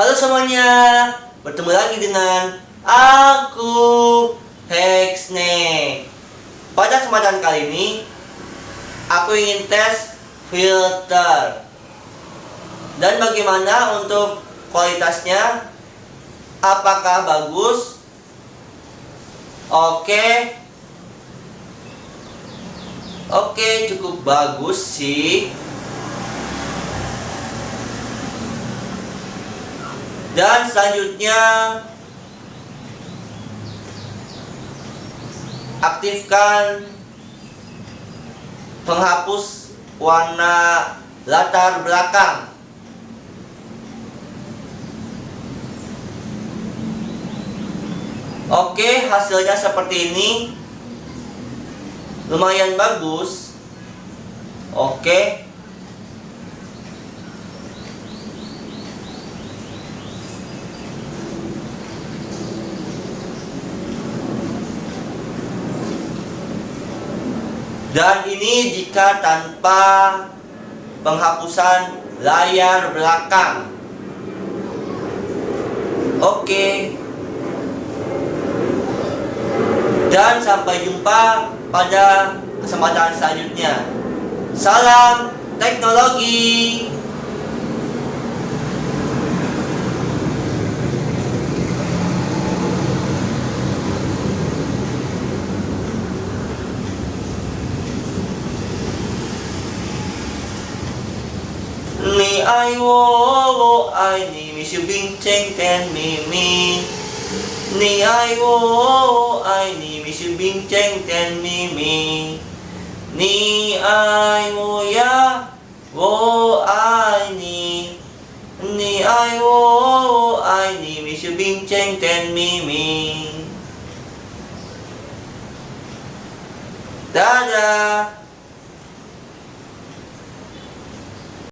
Halo semuanya, bertemu lagi dengan aku Hexne. Pada kesempatan kali ini, aku ingin tes filter. Dan bagaimana untuk kualitasnya? Apakah bagus? Oke. Oke, cukup bagus sih. Dan selanjutnya aktifkan penghapus warna latar belakang. Oke, hasilnya seperti ini. Lumayan bagus. Oke. Dan ini jika tanpa penghapusan layar belakang. Oke. Dan sampai jumpa pada kesempatan selanjutnya. Salam teknologi. 你爱我，我爱你，蜜雪冰城甜蜜蜜。你爱我，我爱你，蜜雪冰城甜蜜蜜。你爱我呀，我爱你。你爱我，我爱你，蜜雪冰城甜蜜蜜。哒哒。